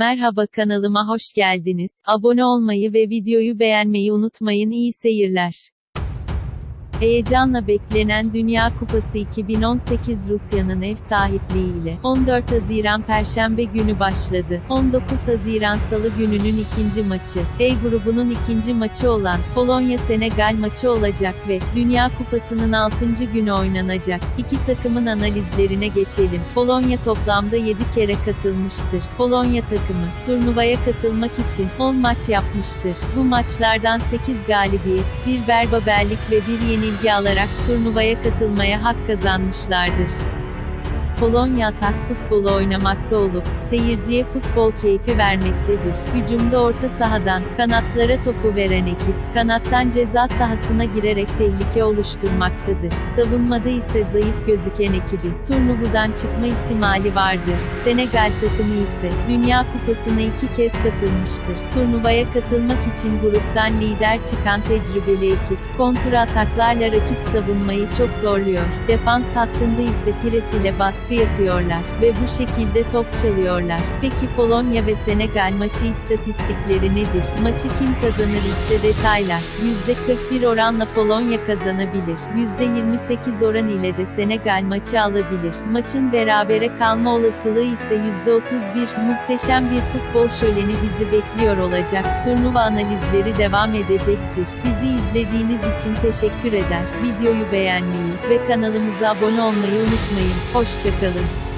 Merhaba kanalıma hoş geldiniz. Abone olmayı ve videoyu beğenmeyi unutmayın. İyi seyirler. Heyecanla beklenen Dünya Kupası 2018 Rusya'nın ev sahipliğiyle 14 Haziran Perşembe günü başladı. 19 Haziran Salı gününün ikinci maçı, E grubunun ikinci maçı olan Polonya-Senegal maçı olacak ve Dünya Kupası'nın 6. günü oynanacak. İki takımın analizlerine geçelim. Polonya toplamda 7 kere katılmıştır. Polonya takımı turnuvaya katılmak için 10 maç yapmıştır. Bu maçlardan 8 galibiyet, bir berbaberlik ve bir yenilgi alarak turnuvaya katılmaya hak kazanmışlardır. Polonya atak futbolu oynamakta olup, seyirciye futbol keyfi vermektedir. Hücumda orta sahadan, kanatlara topu veren ekip, kanattan ceza sahasına girerek tehlike oluşturmaktadır. Savunmada ise zayıf gözüken ekibi, turnuvadan çıkma ihtimali vardır. Senegal takımı ise, Dünya Kupası'na iki kez katılmıştır. Turnuvaya katılmak için gruptan lider çıkan tecrübeli ekip, kontra ataklarla rakip savunmayı çok zorluyor. Defans hattında ise pres ile baskı yapıyorlar ve bu şekilde top çalıyorlar. Peki Polonya ve Senegal maçı istatistikleri nedir? Maçı kim kazanır işte detaylar. %41 oranla Polonya kazanabilir. %28 oran ile de Senegal maçı alabilir. Maçın berabere kalma olasılığı ise %31. Muhteşem bir futbol şöleni bizi bekliyor olacak. Turnuva analizleri devam edecektir. Bizi izlediğiniz için teşekkür eder. Videoyu beğenmeyi ve kanalımıza abone olmayı unutmayın. Hoşçakalın.